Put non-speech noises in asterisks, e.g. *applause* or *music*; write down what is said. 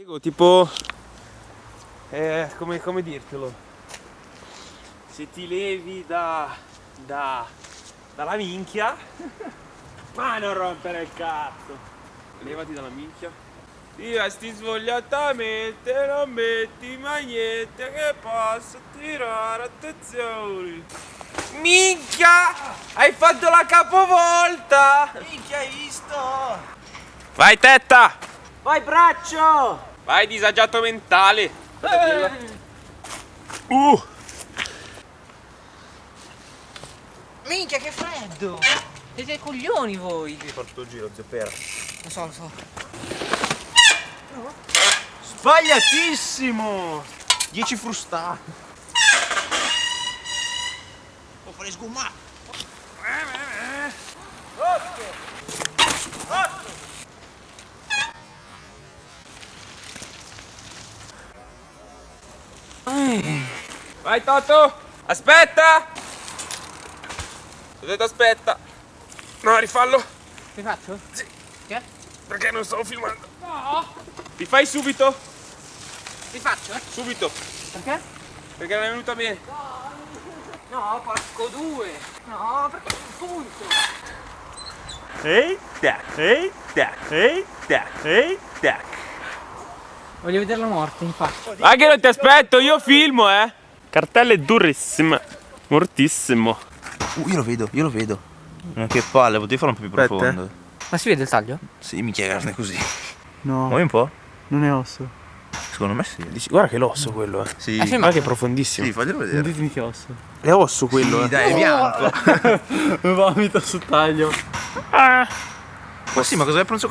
Diego, tipo... Eh, come, come dirtelo? Se ti levi da... da... dalla minchia... *laughs* Ma non rompere il cazzo! Levati dalla minchia. Ti vesti svogliatamente, non metti mai niente che possa tirare attenzione. Minchia! Hai fatto la capovolta! Minchia, hai visto? Vai tetta! Vai braccio! Vai disagiato mentale! Uh! Minchia, che freddo! Siete coglioni voi! Fare tutto il giro, zio Pera. Lo so, lo so. Sbagliatissimo! 10 frustati. Può fare sgumma! Vai Toto! Aspetta! Ho detto aspetta! No, rifallo! Che faccio? Sì. Che? Perché non stavo filmando? No! Rifai subito! Rifaccio? eh? Subito! Perché? Perché non è venuta bene! No, porco due! No, perché punto! Ehi, tac, ehi, tac, ehi, tac, ehi, tac. Voglio vederla morta, infatti. Ma che non ti aspetto, io filmo, eh! Cartella è durissima. Mortissimo. Uh, io lo vedo, io lo vedo. Che palle, potevi farlo un po' più Aspetta, profondo. Ma si vede il taglio? Sì, mi carne così. No, Muovi un po'? non è osso. Secondo me sì. Dici, guarda che l'osso quello, eh. Sì. Ah, sì, Guarda che è profondissimo. Sì, faglielo Non vedere. ditemi che osso. È osso quello, Sì, eh. dai, è bianco. *laughs* Vomito sul taglio. Ma sì, ma cosa hai preso